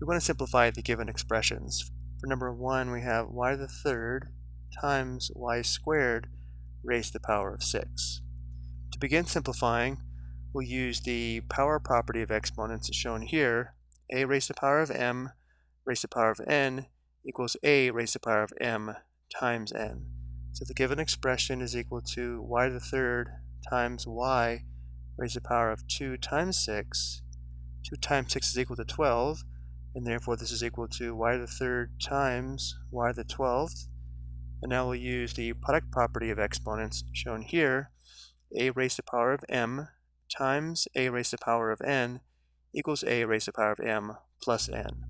we want to simplify the given expressions. For number 1, we have y to the third times y squared raised to the power of 6. To begin simplifying, we'll use the power property of exponents as shown here. a raised to the power of m raised to the power of n equals a raised to the power of m times n. So the given expression is equal to y to the third times y raised to the power of 2 times 6. 2 times 6 is equal to 12, and therefore this is equal to y to the third times y to the 12th. And now we'll use the product property of exponents shown here, a raised to the power of m times a raised to the power of n equals a raised to the power of m plus n.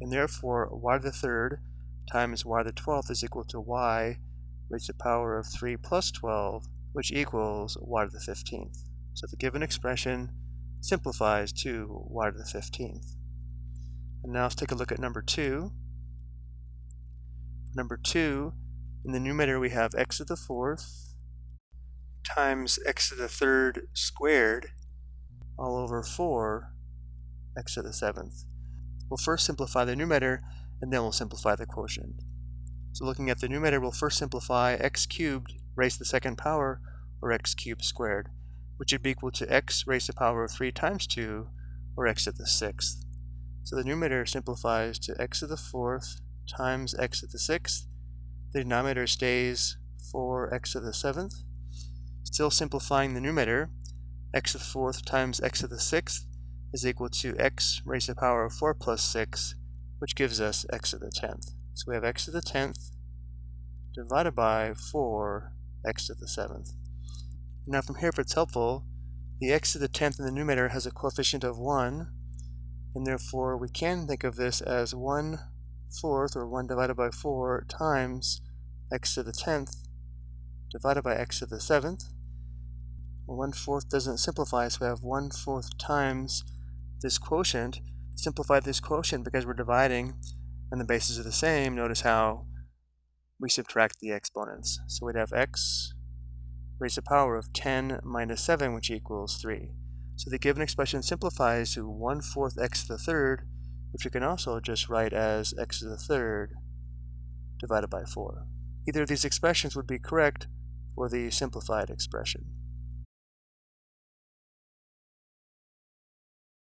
And therefore y to the third times y to the 12th is equal to y raised to the power of 3 plus 12, which equals y to the 15th. So the given expression simplifies to y to the 15th. And now let's take a look at number 2. Number 2, in the numerator we have x to the 4th times x to the 3rd squared all over 4 x to the 7th. We'll first simplify the numerator and then we'll simplify the quotient. So looking at the numerator, we'll first simplify x cubed raised to the second power, or x cubed squared, which would be equal to x raised to the power of 3 times 2, or x to the sixth. So the numerator simplifies to x to the fourth times x to the sixth. The denominator stays 4x to the seventh. Still simplifying the numerator, x to the fourth times x to the sixth is equal to x raised to the power of 4 plus 6, which gives us x to the tenth. So we have x to the 10th divided by 4 x to the 7th. Now from here, if it's helpful, the x to the 10th in the numerator has a coefficient of 1, and therefore we can think of this as 1 fourth, or 1 divided by 4, times x to the 10th divided by x to the 7th. Well, 1 fourth doesn't simplify, so we have 1 fourth times this quotient. Simplify this quotient because we're dividing and the bases are the same, notice how we subtract the exponents. So we'd have x raised to the power of 10 minus 7, which equals 3. So the given expression simplifies to 1 fourth x to the third, which we can also just write as x to the third divided by 4. Either of these expressions would be correct for the simplified expression.